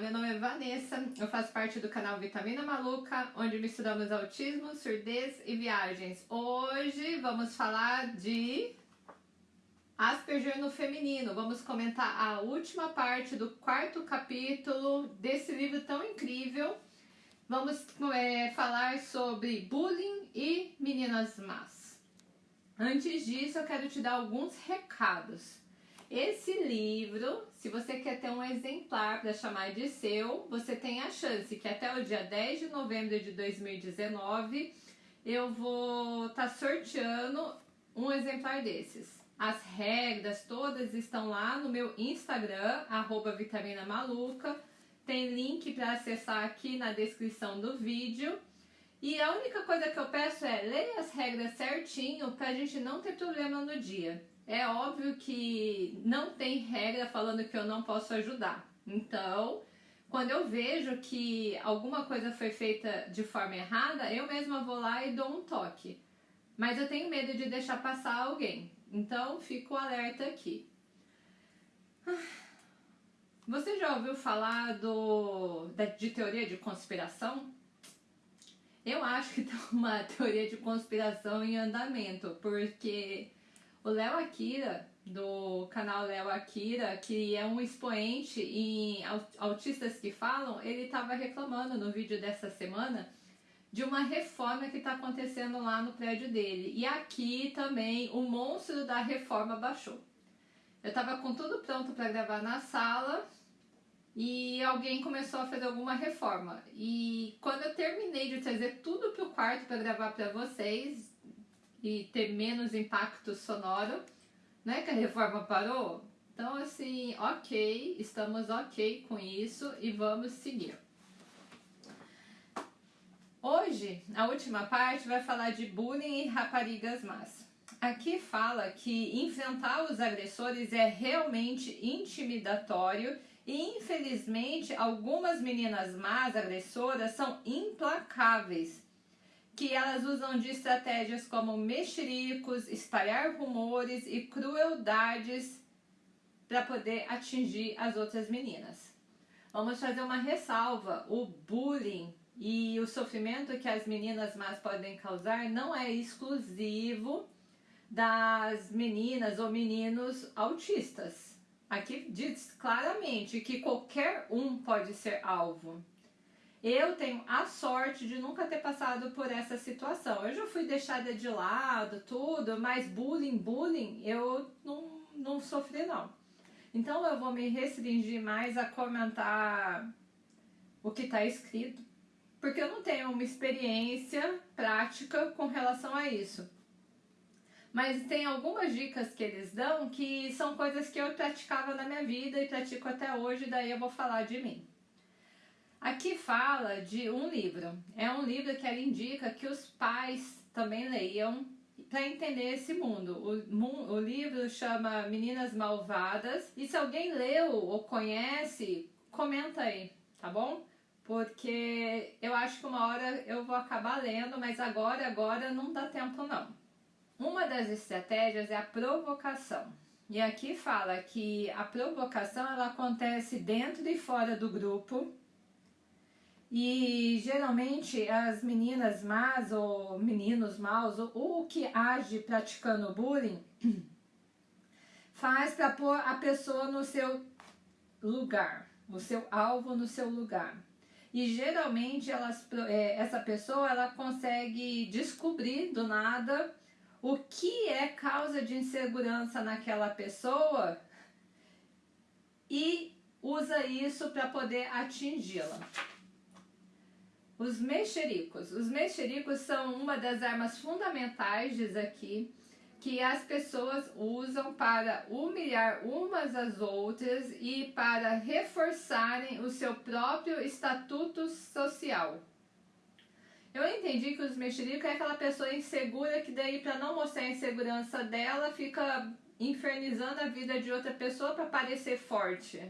Meu nome é Vanessa, eu faço parte do canal Vitamina Maluca, onde misturamos autismo, surdez e viagens. Hoje vamos falar de Asperger no feminino. Vamos comentar a última parte do quarto capítulo desse livro tão incrível. Vamos é, falar sobre bullying e meninas más. Antes disso, eu quero te dar alguns recados. Esse livro, se você quer ter um exemplar para chamar de seu, você tem a chance que até o dia 10 de novembro de 2019 eu vou estar tá sorteando um exemplar desses. As regras todas estão lá no meu Instagram, Vitamina Maluca. Tem link para acessar aqui na descrição do vídeo. E a única coisa que eu peço é leia as regras certinho para a gente não ter problema no dia. É óbvio que não tem regra falando que eu não posso ajudar. Então, quando eu vejo que alguma coisa foi feita de forma errada, eu mesma vou lá e dou um toque. Mas eu tenho medo de deixar passar alguém. Então, fico alerta aqui. Você já ouviu falar do, de teoria de conspiração? Eu acho que tem uma teoria de conspiração em andamento, porque o Léo Akira, do canal Léo Akira, que é um expoente em autistas que falam, ele estava reclamando no vídeo dessa semana de uma reforma que está acontecendo lá no prédio dele. E aqui também o monstro da reforma baixou. Eu estava com tudo pronto para gravar na sala e alguém começou a fazer alguma reforma. E quando eu terminei de trazer tudo para o quarto para gravar para vocês, e ter menos impacto sonoro, né? Que a reforma parou. Então, assim, ok, estamos ok com isso e vamos seguir. Hoje, a última parte vai falar de bullying e raparigas más. Aqui fala que enfrentar os agressores é realmente intimidatório e infelizmente algumas meninas más agressoras são implacáveis que elas usam de estratégias como mexericos, espalhar rumores e crueldades para poder atingir as outras meninas. Vamos fazer uma ressalva: o bullying e o sofrimento que as meninas más podem causar não é exclusivo das meninas ou meninos autistas. Aqui diz claramente que qualquer um pode ser alvo. Eu tenho a sorte de nunca ter passado por essa situação. Eu já fui deixada de lado, tudo, mas bullying, bullying, eu não, não sofri não. Então eu vou me restringir mais a comentar o que está escrito, porque eu não tenho uma experiência prática com relação a isso. Mas tem algumas dicas que eles dão que são coisas que eu praticava na minha vida e pratico até hoje, daí eu vou falar de mim. Aqui fala de um livro. É um livro que ela indica que os pais também leiam para entender esse mundo. O, o livro chama Meninas Malvadas. E se alguém leu ou conhece, comenta aí, tá bom? Porque eu acho que uma hora eu vou acabar lendo, mas agora, agora não dá tempo não. Uma das estratégias é a provocação. E aqui fala que a provocação ela acontece dentro e fora do grupo e geralmente as meninas más ou meninos maus, ou o que age praticando bullying, faz para pôr a pessoa no seu lugar, o seu alvo no seu lugar. E geralmente elas, é, essa pessoa ela consegue descobrir do nada o que é causa de insegurança naquela pessoa e usa isso para poder atingi-la. Os mexericos. Os mexericos são uma das armas fundamentais, diz aqui, que as pessoas usam para humilhar umas às outras e para reforçarem o seu próprio estatuto social. Eu entendi que os mexericos é aquela pessoa insegura que daí para não mostrar a insegurança dela fica infernizando a vida de outra pessoa para parecer forte.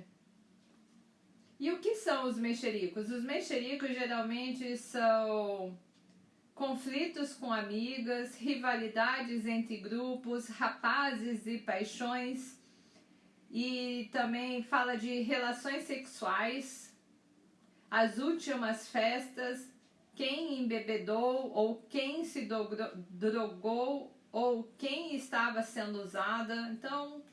E o que são os mexericos? Os mexericos geralmente são conflitos com amigas, rivalidades entre grupos, rapazes e paixões, e também fala de relações sexuais, as últimas festas, quem embebedou ou quem se drogou ou quem estava sendo usada. Então,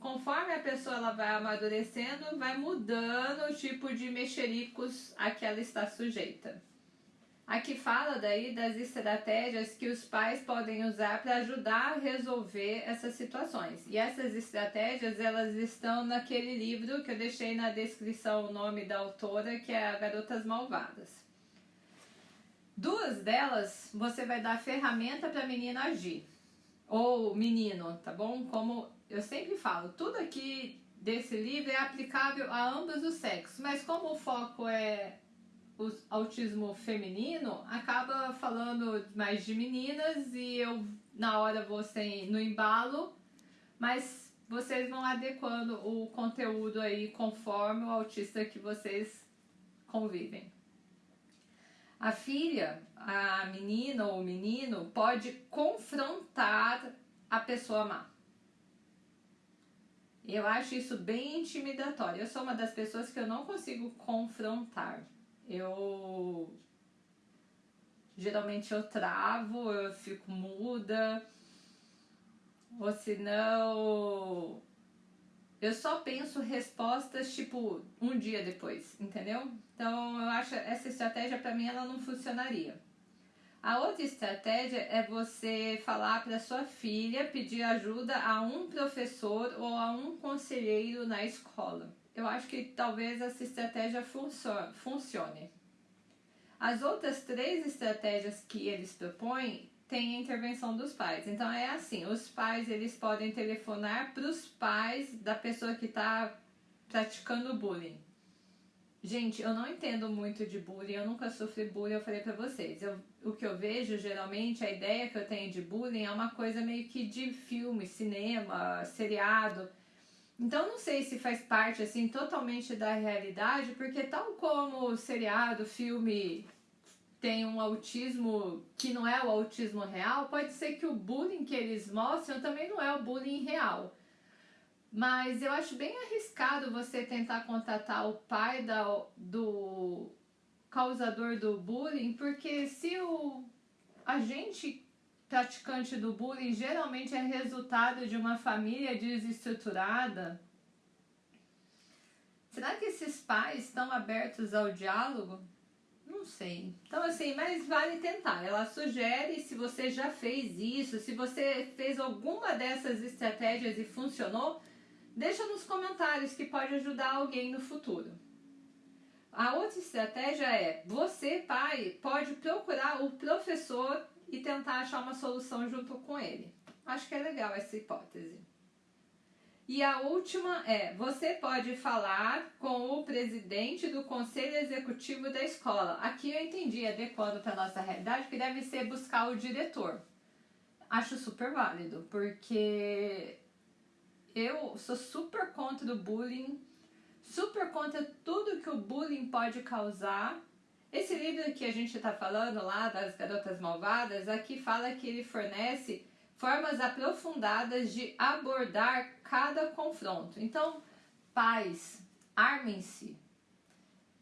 conforme a pessoa ela vai amadurecendo, vai mudando o tipo de mexericos a que ela está sujeita. Aqui fala daí das estratégias que os pais podem usar para ajudar a resolver essas situações. E essas estratégias, elas estão naquele livro que eu deixei na descrição o nome da autora, que é Garotas Malvadas. Duas delas, você vai dar ferramenta para a menina agir. Ou menino, tá bom? Como eu sempre falo, tudo aqui desse livro é aplicável a ambos os sexos, mas como o foco é o autismo feminino, acaba falando mais de meninas e eu na hora vou sem, no embalo, mas vocês vão adequando o conteúdo aí conforme o autista que vocês convivem. A filha, a menina ou o menino pode confrontar a pessoa má. Eu acho isso bem intimidatório. Eu sou uma das pessoas que eu não consigo confrontar eu geralmente eu travo, eu fico muda, ou senão eu só penso respostas tipo um dia depois, entendeu? Então eu acho essa estratégia para mim ela não funcionaria. A outra estratégia é você falar para sua filha pedir ajuda a um professor ou a um conselheiro na escola eu acho que talvez essa estratégia funcione. As outras três estratégias que eles propõem têm a intervenção dos pais. Então é assim, os pais eles podem telefonar para os pais da pessoa que está praticando bullying. Gente, eu não entendo muito de bullying, eu nunca sofri bullying, eu falei pra vocês. Eu, o que eu vejo, geralmente, a ideia que eu tenho de bullying é uma coisa meio que de filme, cinema, seriado. Então não sei se faz parte assim totalmente da realidade, porque tal como o seriado, filme tem um autismo que não é o autismo real, pode ser que o bullying que eles mostram também não é o bullying real. Mas eu acho bem arriscado você tentar contatar o pai da, do causador do bullying, porque se o agente praticante do bullying geralmente é resultado de uma família desestruturada. Será que esses pais estão abertos ao diálogo? Não sei. Então, assim, mas vale tentar. Ela sugere se você já fez isso, se você fez alguma dessas estratégias e funcionou, deixa nos comentários que pode ajudar alguém no futuro. A outra estratégia é: você, pai, pode procurar o professor e tentar achar uma solução junto com ele. Acho que é legal essa hipótese. E a última é: você pode falar com o presidente do conselho executivo da escola. Aqui eu entendi, adequando para a nossa realidade, que deve ser buscar o diretor. Acho super válido, porque eu sou super contra o bullying, super contra tudo que o bullying pode causar esse livro que a gente está falando lá, das Garotas Malvadas, aqui fala que ele fornece formas aprofundadas de abordar cada confronto. Então, pais, armem-se,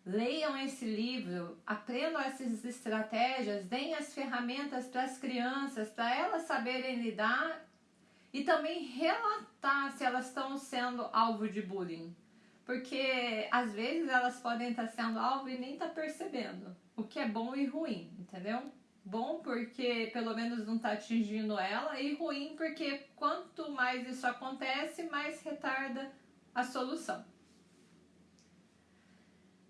leiam esse livro, aprendam essas estratégias, deem as ferramentas para as crianças, para elas saberem lidar e também relatar se elas estão sendo alvo de bullying. Porque às vezes elas podem estar sendo alvo e nem estar tá percebendo. O que é bom e ruim, entendeu? Bom porque pelo menos não está atingindo ela, e ruim porque quanto mais isso acontece, mais retarda a solução.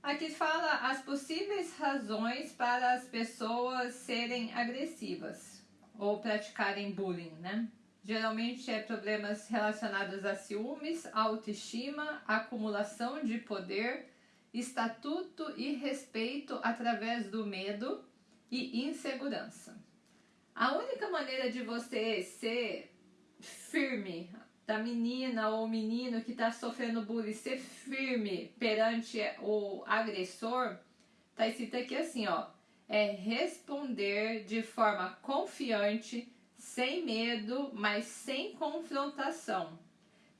Aqui fala as possíveis razões para as pessoas serem agressivas ou praticarem bullying, né? Geralmente é problemas relacionados a ciúmes, autoestima, acumulação de poder, estatuto e respeito através do medo e insegurança. A única maneira de você ser firme, da menina ou menino que está sofrendo bullying, ser firme perante o agressor, está escrito aqui assim, ó, é responder de forma confiante sem medo, mas sem confrontação,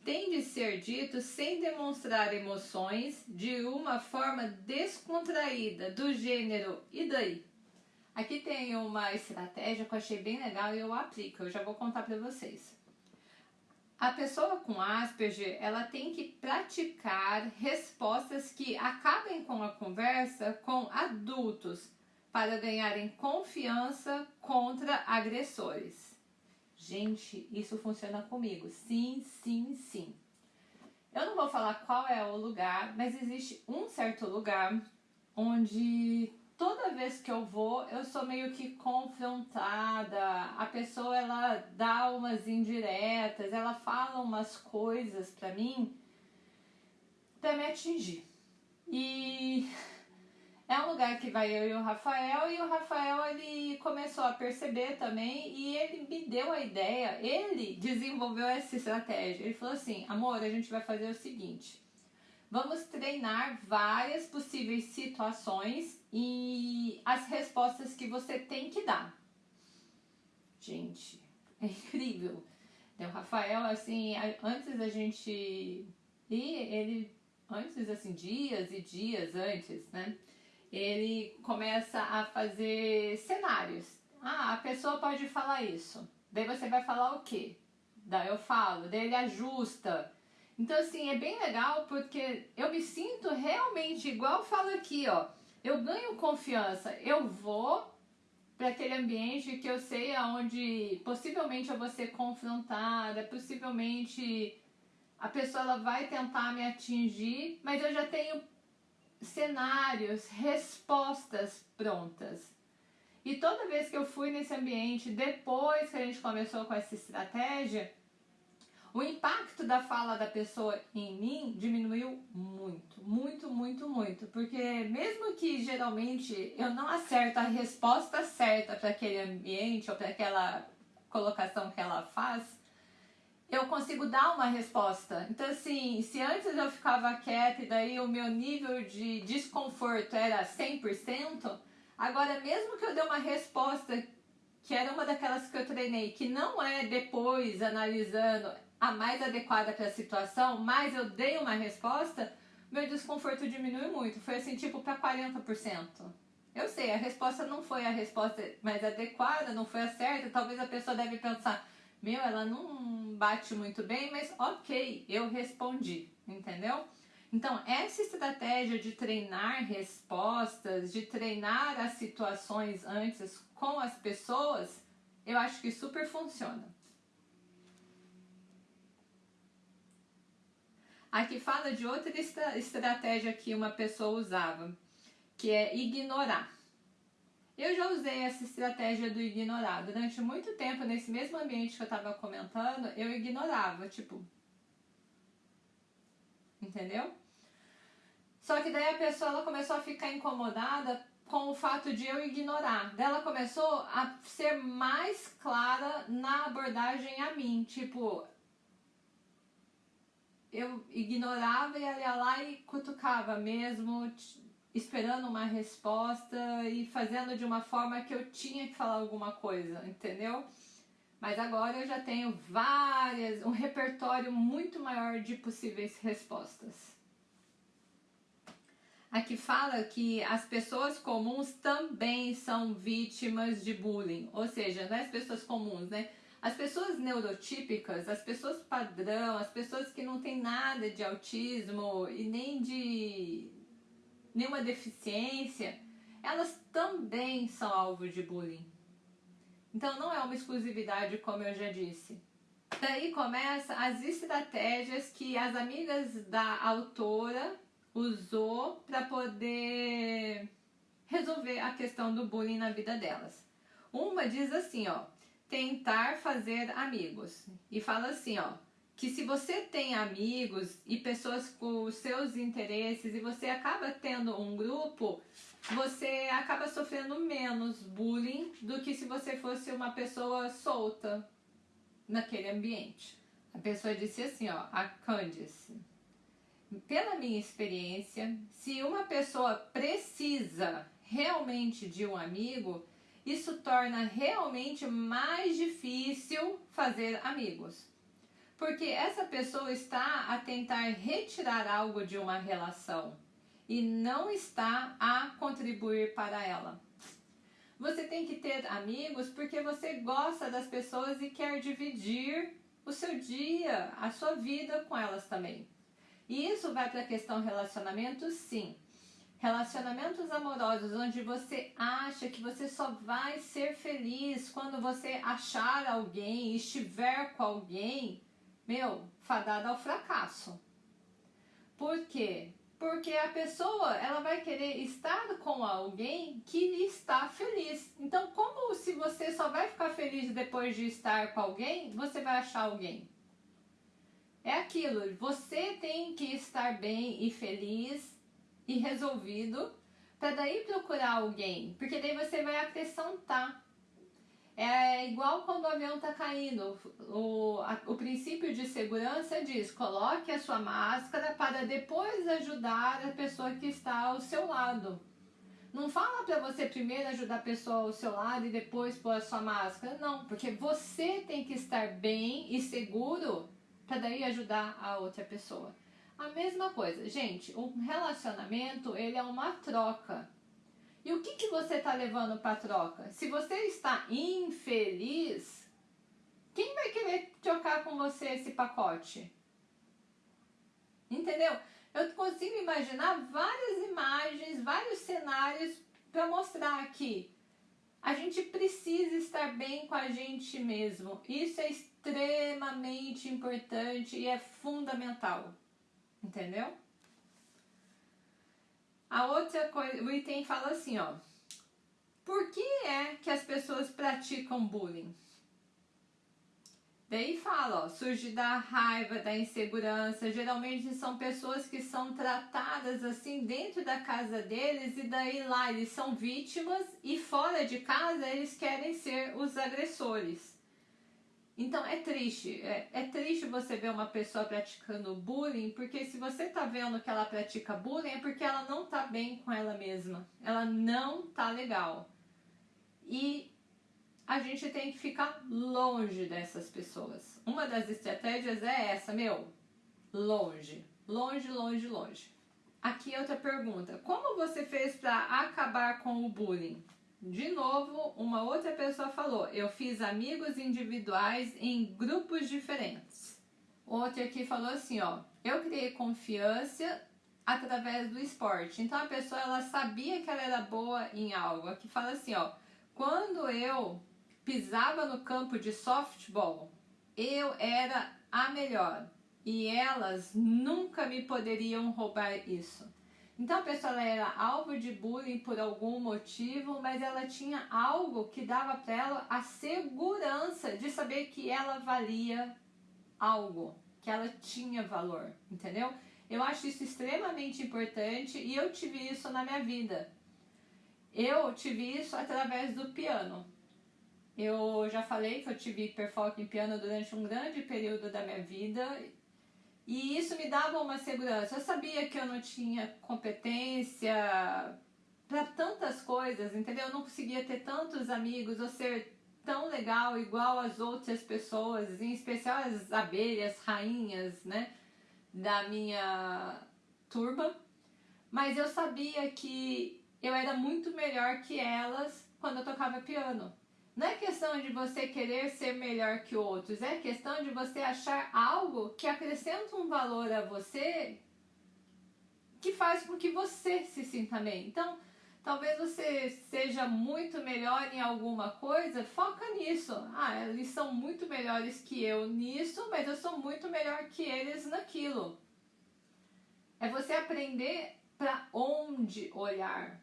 tem de ser dito sem demonstrar emoções de uma forma descontraída, do gênero e daí? Aqui tem uma estratégia que eu achei bem legal e eu aplico, eu já vou contar para vocês. A pessoa com Asperger, ela tem que praticar respostas que acabem com a conversa com adultos para ganharem confiança contra agressores. Gente, isso funciona comigo. Sim, sim, sim. Eu não vou falar qual é o lugar, mas existe um certo lugar onde toda vez que eu vou, eu sou meio que confrontada. A pessoa ela dá umas indiretas, ela fala umas coisas para mim para me atingir. E é um lugar que vai eu e o Rafael e o Rafael ele começou a perceber também e ele me deu a ideia, ele desenvolveu essa estratégia. Ele falou assim: "Amor, a gente vai fazer o seguinte: Vamos treinar várias possíveis situações e as respostas que você tem que dar. Gente, é incrível. O Rafael, assim, antes da gente ir, ele, antes, assim, dias e dias antes, né? Ele começa a fazer cenários. Ah, a pessoa pode falar isso. Daí você vai falar o quê? Daí eu falo, daí ele ajusta então, assim, é bem legal porque eu me sinto realmente igual falo aqui, ó. Eu ganho confiança, eu vou para aquele ambiente que eu sei aonde possivelmente eu vou ser confrontada, possivelmente a pessoa ela vai tentar me atingir, mas eu já tenho cenários, respostas prontas. E toda vez que eu fui nesse ambiente, depois que a gente começou com essa estratégia, o impacto da fala da pessoa em mim diminuiu muito, muito, muito, muito. Porque mesmo que geralmente eu não acerto a resposta certa para aquele ambiente ou para aquela colocação que ela faz, eu consigo dar uma resposta. Então, assim, se antes eu ficava quieta e daí o meu nível de desconforto era 100%, agora mesmo que eu dê uma resposta que era uma daquelas que eu treinei, que não é depois analisando, a mais adequada para a situação, mas eu dei uma resposta, meu desconforto diminui muito. Foi assim, tipo, para 40%. Eu sei, a resposta não foi a resposta mais adequada, não foi a certa. Talvez a pessoa deve pensar, meu, ela não bate muito bem, mas ok, eu respondi, entendeu? Então, essa estratégia de treinar respostas, de treinar as situações antes com as pessoas, eu acho que super funciona. Aqui fala de outra estratégia que uma pessoa usava, que é ignorar. Eu já usei essa estratégia do ignorar. Durante muito tempo, nesse mesmo ambiente que eu estava comentando, eu ignorava, tipo. Entendeu? Só que daí a pessoa ela começou a ficar incomodada com o fato de eu ignorar. Daí ela começou a ser mais clara na abordagem a mim. Tipo, eu ignorava e ia lá e cutucava mesmo, esperando uma resposta e fazendo de uma forma que eu tinha que falar alguma coisa, entendeu? Mas agora eu já tenho várias, um repertório muito maior de possíveis respostas. Aqui fala que as pessoas comuns também são vítimas de bullying, ou seja, não é as pessoas comuns, né? As pessoas neurotípicas, as pessoas padrão, as pessoas que não têm nada de autismo e nem de nenhuma deficiência, elas também são alvo de bullying. Então não é uma exclusividade, como eu já disse. Daí começa as estratégias que as amigas da autora usou para poder resolver a questão do bullying na vida delas. Uma diz assim, ó: tentar fazer amigos. E fala assim, ó, que se você tem amigos e pessoas com os seus interesses e você acaba tendo um grupo, você acaba sofrendo menos bullying do que se você fosse uma pessoa solta naquele ambiente. A pessoa disse assim, ó, a Candice. Pela minha experiência, se uma pessoa precisa realmente de um amigo, isso torna realmente mais difícil fazer amigos. Porque essa pessoa está a tentar retirar algo de uma relação e não está a contribuir para ela. Você tem que ter amigos porque você gosta das pessoas e quer dividir o seu dia, a sua vida com elas também. E isso vai para a questão relacionamento, sim. Relacionamentos amorosos onde você acha que você só vai ser feliz quando você achar alguém, estiver com alguém, meu, fadada ao fracasso. Por quê? Porque a pessoa, ela vai querer estar com alguém que está feliz. Então, como se você só vai ficar feliz depois de estar com alguém, você vai achar alguém? É aquilo, você tem que estar bem e feliz e resolvido para daí procurar alguém, porque daí você vai acrescentar. É igual quando o avião está caindo. O, a, o princípio de segurança diz: coloque a sua máscara para depois ajudar a pessoa que está ao seu lado. Não fala para você primeiro ajudar a pessoa ao seu lado e depois pôr a sua máscara. Não, porque você tem que estar bem e seguro para daí ajudar a outra pessoa. A mesma coisa, gente, um relacionamento ele é uma troca. E o que, que você está levando para troca? Se você está infeliz, quem vai querer trocar com você esse pacote? Entendeu? Eu consigo imaginar várias imagens, vários cenários para mostrar aqui. A gente precisa estar bem com a gente mesmo. Isso é extremamente importante e é fundamental. Entendeu? A outra coisa, o item fala assim, ó. Por que é que as pessoas praticam bullying? Daí fala, ó, surge da raiva, da insegurança. Geralmente são pessoas que são tratadas assim dentro da casa deles e daí lá eles são vítimas e fora de casa eles querem ser os agressores. Então é triste, é, é, triste você ver uma pessoa praticando bullying, porque se você tá vendo que ela pratica bullying é porque ela não tá bem com ela mesma, ela não tá legal. E a gente tem que ficar longe dessas pessoas. Uma das estratégias é essa, meu, longe, longe, longe, longe. Aqui outra pergunta: como você fez para acabar com o bullying? De novo, uma outra pessoa falou: eu fiz amigos individuais em grupos diferentes. Outra aqui falou assim: ó, eu criei confiança através do esporte. Então a pessoa ela sabia que ela era boa em algo. Aqui fala assim: ó, quando eu pisava no campo de softball, eu era a melhor e elas nunca me poderiam roubar isso. Então a pessoa era alvo de bullying por algum motivo, mas ela tinha algo que dava para ela a segurança de saber que ela valia algo, que ela tinha valor, entendeu? Eu acho isso extremamente importante e eu tive isso na minha vida. Eu tive isso através do piano. Eu já falei que eu tive hiperfoco em piano durante um grande período da minha vida e isso me dava uma segurança. Eu sabia que eu não tinha competência para tantas coisas, entendeu? Eu não conseguia ter tantos amigos ou ser tão legal igual as outras pessoas, em especial as abelhas, rainhas, né, da minha turma. Mas eu sabia que eu era muito melhor que elas quando eu tocava piano. Não é questão de você querer ser melhor que outros, é questão de você achar algo que acrescenta um valor a você que faz com que você se sinta bem. Então, talvez você seja muito melhor em alguma coisa, foca nisso. Ah, eles são muito melhores que eu nisso, mas eu sou muito melhor que eles naquilo. É você aprender para onde olhar.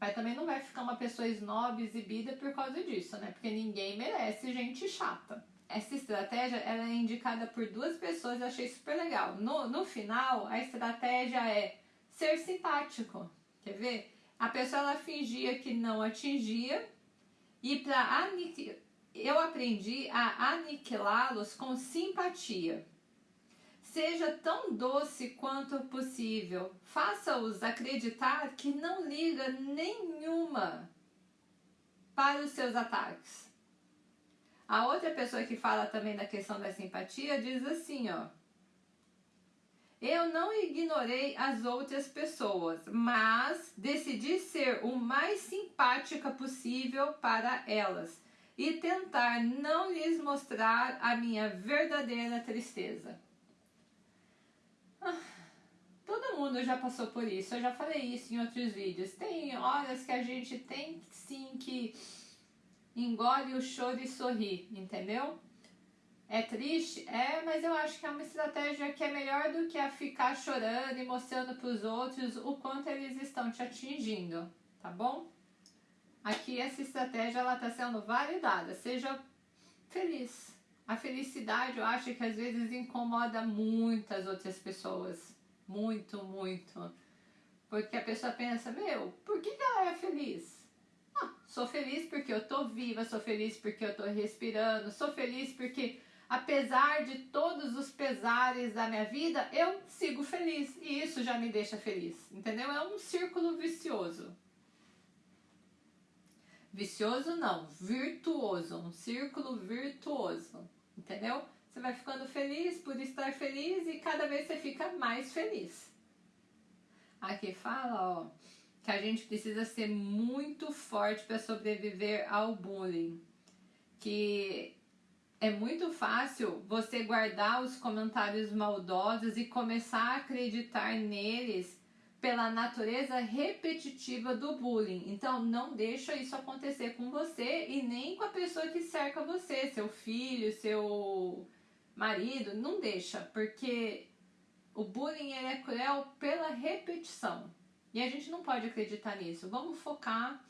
Mas também não vai ficar uma pessoa snob, exibida por causa disso, né? Porque ninguém merece gente chata. Essa estratégia ela é indicada por duas pessoas, eu achei super legal. No, no final, a estratégia é ser simpático. Quer ver? A pessoa ela fingia que não atingia e para aniquilar, eu aprendi a aniquilá-los com simpatia. Seja tão doce quanto possível. Faça-os acreditar que não liga nenhuma para os seus ataques. A outra pessoa que fala também da questão da simpatia diz assim, ó. Eu não ignorei as outras pessoas, mas decidi ser o mais simpática possível para elas e tentar não lhes mostrar a minha verdadeira tristeza. Todo mundo já passou por isso, eu já falei isso em outros vídeos. Tem horas que a gente tem sim que engole o choro e sorri, entendeu? É triste? É, mas eu acho que é uma estratégia que é melhor do que a ficar chorando e mostrando para os outros o quanto eles estão te atingindo, tá bom? Aqui essa estratégia ela está sendo validada, seja feliz. A felicidade eu acho que às vezes incomoda muitas outras pessoas, muito, muito. Porque a pessoa pensa, meu, por que, ela é feliz? Sou feliz porque eu tô viva, sou feliz porque eu tô respirando, sou feliz porque apesar de todos os pesares da minha vida, eu sigo feliz e isso já me deixa feliz, entendeu? É um círculo vicioso. Vicioso não, virtuoso, um círculo virtuoso, entendeu? Você vai ficando feliz por estar feliz e cada vez você fica mais feliz. Aqui fala, ó, que a gente precisa ser muito forte para sobreviver ao bullying. Que é muito fácil você guardar os comentários maldosos e começar a acreditar neles pela natureza repetitiva do bullying. Então, não deixa isso acontecer com você e nem com a pessoa que cerca você, seu filho, seu marido, não deixa, porque o bullying é cruel pela repetição. E a gente não pode acreditar nisso. Vamos focar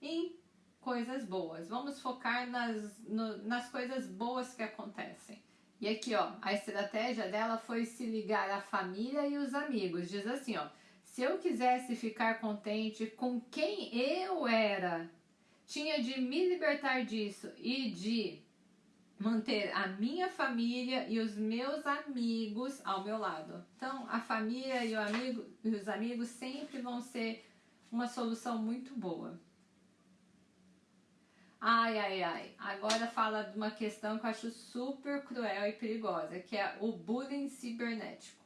em coisas boas. Vamos focar nas, no, nas coisas boas que acontecem. E aqui, ó, a estratégia dela foi se ligar à família e os amigos. Diz assim, ó, se eu quisesse ficar contente com quem eu era, tinha de me libertar disso e de manter a minha família e os meus amigos ao meu lado. Então, a família e, o amigo, e os amigos sempre vão ser uma solução muito boa. Ai, ai, ai. Agora fala de uma questão que eu acho super cruel e perigosa, que é o bullying cibernético.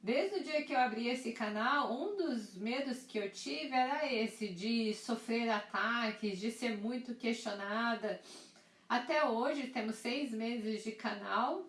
Desde o dia que eu abri esse canal, um dos medos que eu tive era esse, de sofrer ataques, de ser muito questionada, até hoje temos seis meses de canal,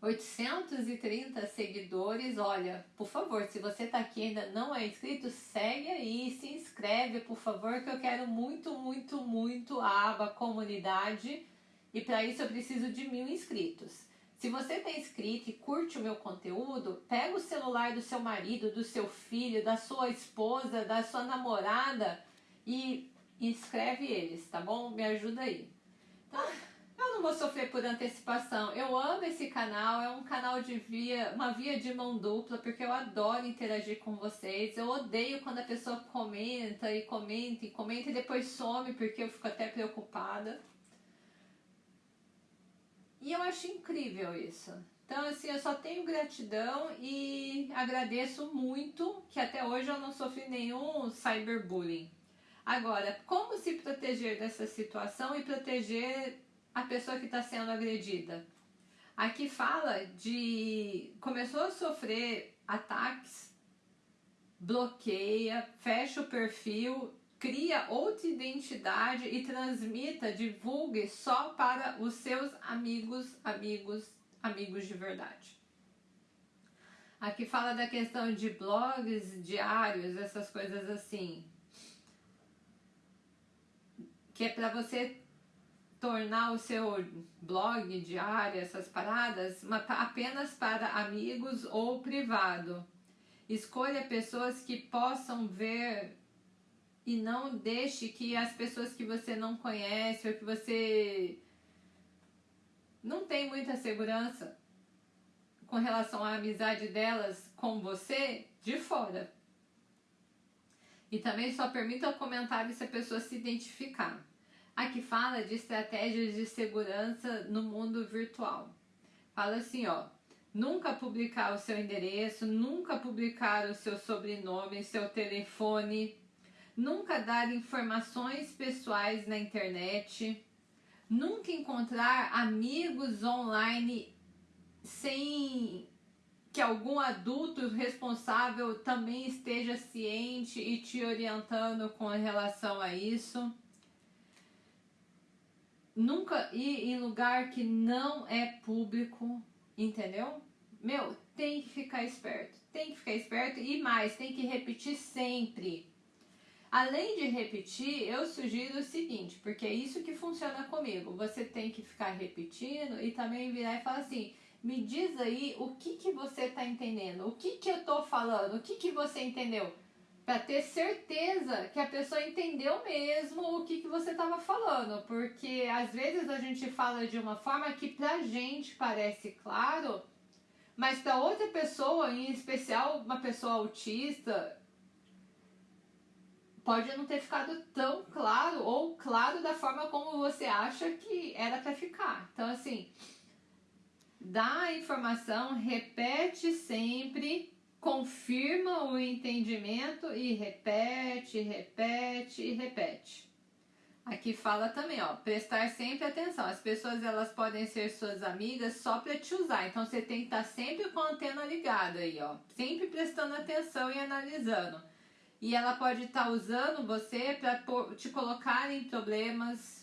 830 seguidores. Olha, por favor, se você está aqui e ainda não é inscrito, segue aí, se inscreve, por favor, que eu quero muito, muito, muito a aba comunidade. E para isso eu preciso de mil inscritos. Se você está inscrito e curte o meu conteúdo, pega o celular do seu marido, do seu filho, da sua esposa, da sua namorada e inscreve eles, tá bom? Me ajuda aí. Então, não vou sofrer por antecipação. Eu amo esse canal, é um canal de via, uma via de mão dupla, porque eu adoro interagir com vocês. Eu odeio quando a pessoa comenta e comenta e comenta e depois some, porque eu fico até preocupada. E eu acho incrível isso. Então, assim, eu só tenho gratidão e agradeço muito que até hoje eu não sofri nenhum cyberbullying. Agora, como se proteger dessa situação e proteger a pessoa que está sendo agredida? Aqui fala de começou a sofrer ataques, bloqueia, fecha o perfil, cria outra identidade e transmita, divulgue só para os seus amigos, amigos, amigos de verdade. Aqui fala da questão de blogs diários, essas coisas assim que é para você tornar o seu blog diário, essas paradas, apenas para amigos ou privado. Escolha pessoas que possam ver e não deixe que as pessoas que você não conhece ou que você não tem muita segurança com relação à amizade delas com você de fora. E também só permita comentário se a pessoa se identificar. Aqui fala de estratégias de segurança no mundo virtual. Fala assim, ó, nunca publicar o seu endereço, nunca publicar o seu sobrenome, seu telefone, nunca dar informações pessoais na internet, Nunca encontrar amigos online sem que algum adulto responsável também esteja ciente e te orientando com relação a isso. Nunca ir em lugar que não é público, entendeu? Meu, tem que ficar esperto, tem que ficar esperto e mais, tem que repetir sempre. Além de repetir, eu sugiro o seguinte, porque é isso que funciona comigo. Você tem que ficar repetindo e também virar e falar assim: me diz aí o que, que você está entendendo, o que, que eu estou falando, o que, que você entendeu. Para ter certeza que a pessoa entendeu mesmo o que, que você estava falando. Porque às vezes a gente fala de uma forma que pra gente parece claro, mas para outra pessoa, em especial uma pessoa autista, pode não ter ficado tão claro ou claro da forma como você acha que era para ficar. Então, assim, dá a informação, repete sempre, confirma o entendimento e repete, repete e repete. Aqui fala também, ó, prestar sempre atenção. As pessoas elas podem ser suas amigas só para te usar. Então você tem que estar tá sempre com a antena ligada aí, ó, sempre prestando atenção e analisando e ela pode estar tá usando você para te colocar em problemas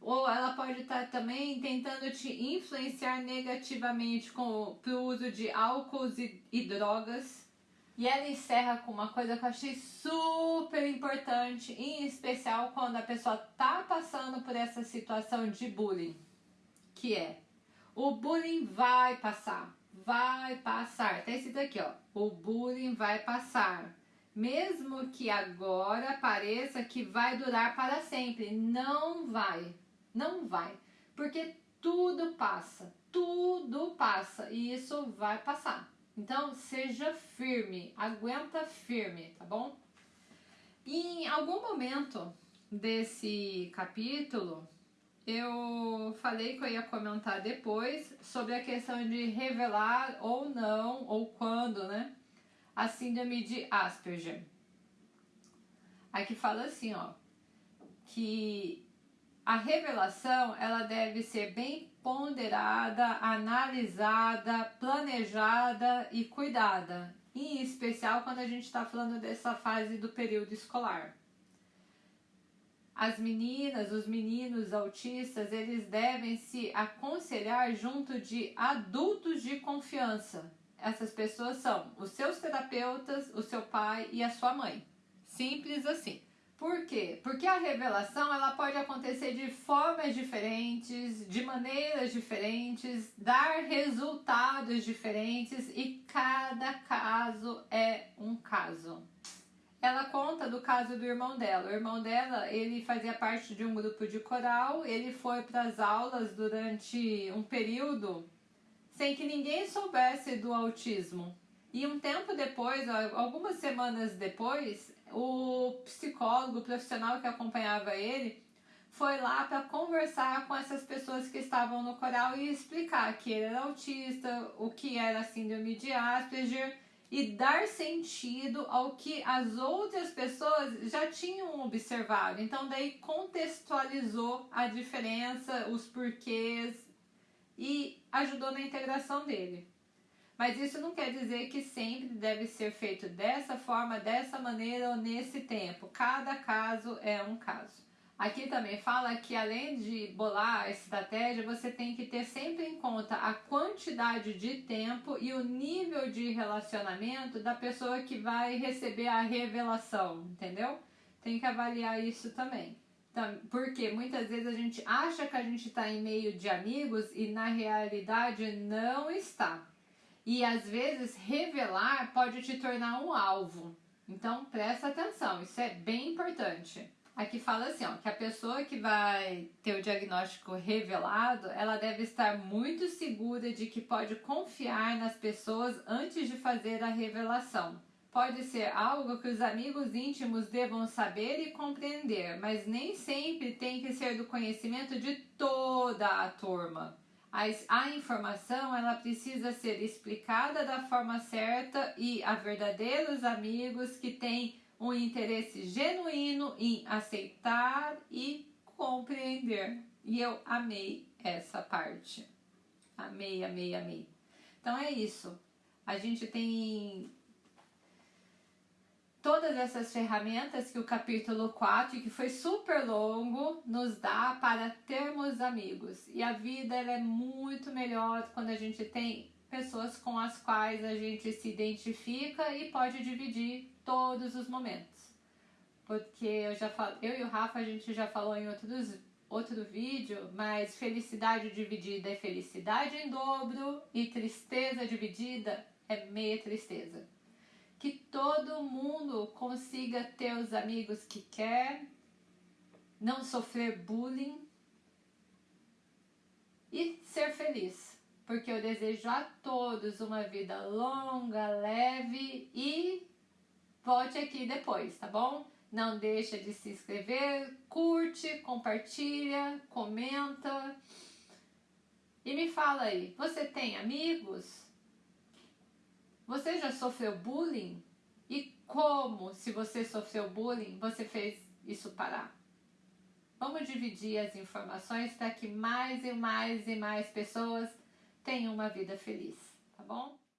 ou ela pode estar tá também tentando te influenciar negativamente com o uso de álcool e, e drogas. E ela encerra com uma coisa que eu achei super importante, em especial quando a pessoa tá passando por essa situação de bullying, que é o bullying vai passar, vai passar. Tá escrito aqui, ó. O bullying vai passar mesmo que agora pareça que vai durar para sempre. Não vai, não vai, porque tudo passa, tudo passa e isso vai passar. Então seja firme, aguenta firme, tá bom? E em algum momento desse capítulo, eu falei que eu ia comentar depois sobre a questão de revelar ou não, ou quando, né? a síndrome de Asperger. Aqui fala assim, ó, que a revelação ela deve ser bem ponderada, analisada, planejada e cuidada, em especial quando a gente está falando dessa fase do período escolar. As meninas, os meninos autistas, eles devem se aconselhar junto de adultos de confiança, essas pessoas são os seus terapeutas, o seu pai e a sua mãe. Simples assim. Por quê? Porque a revelação ela pode acontecer de formas diferentes, de maneiras diferentes, dar resultados diferentes e cada caso é um caso. Ela conta do caso do irmão dela. O irmão dela, ele fazia parte de um grupo de coral, ele foi para as aulas durante um período sem que ninguém soubesse do autismo. E um tempo depois, algumas semanas depois, o psicólogo o profissional que acompanhava ele foi lá para conversar com essas pessoas que estavam no coral e explicar que ele era autista, o que era síndrome de Asperger e dar sentido ao que as outras pessoas já tinham observado. Então daí contextualizou a diferença, os porquês e ajudou na integração dele. Mas isso não quer dizer que sempre deve ser feito dessa forma, dessa maneira ou nesse tempo. Cada caso é um caso. Aqui também fala que além de bolar a estratégia, você tem que ter sempre em conta a quantidade de tempo e o nível de relacionamento da pessoa que vai receber a revelação, entendeu? Tem que avaliar isso também. Porque muitas vezes a gente acha que a gente está em meio de amigos e na realidade não está. E às vezes revelar pode te tornar um alvo. Então presta atenção, isso é bem importante. Aqui fala assim, ó, que a pessoa que vai ter o diagnóstico revelado, ela deve estar muito segura de que pode confiar nas pessoas antes de fazer a revelação. Pode ser algo que os amigos íntimos devam saber e compreender, mas nem sempre tem que ser do conhecimento de toda a turma. A, informação ela precisa ser explicada da forma certa e a verdadeiros amigos que têm um interesse genuíno em aceitar e compreender. E eu amei essa parte. Amei, amei, amei. Então é isso. A gente tem todas essas ferramentas que o capítulo 4, que foi super longo, nos dá para termos amigos. E a vida é muito melhor quando a gente tem pessoas com as quais a gente se identifica e pode dividir todos os momentos. Porque eu já falo, eu e o Rafa a gente já falou em outros outro vídeo, mas felicidade dividida é felicidade em dobro e tristeza dividida é meia tristeza que todo mundo consiga ter os amigos que quer, não sofrer bullying e ser feliz. Porque eu desejo a todos uma vida longa, leve e volte aqui depois, tá bom? Não deixa de se inscrever, curte, compartilha, comenta. E me fala aí, você tem amigos? Você já sofreu bullying? E como, se você sofreu bullying, você fez isso parar? Vamos dividir as informações para que mais e mais e mais pessoas tenham uma vida feliz, tá bom?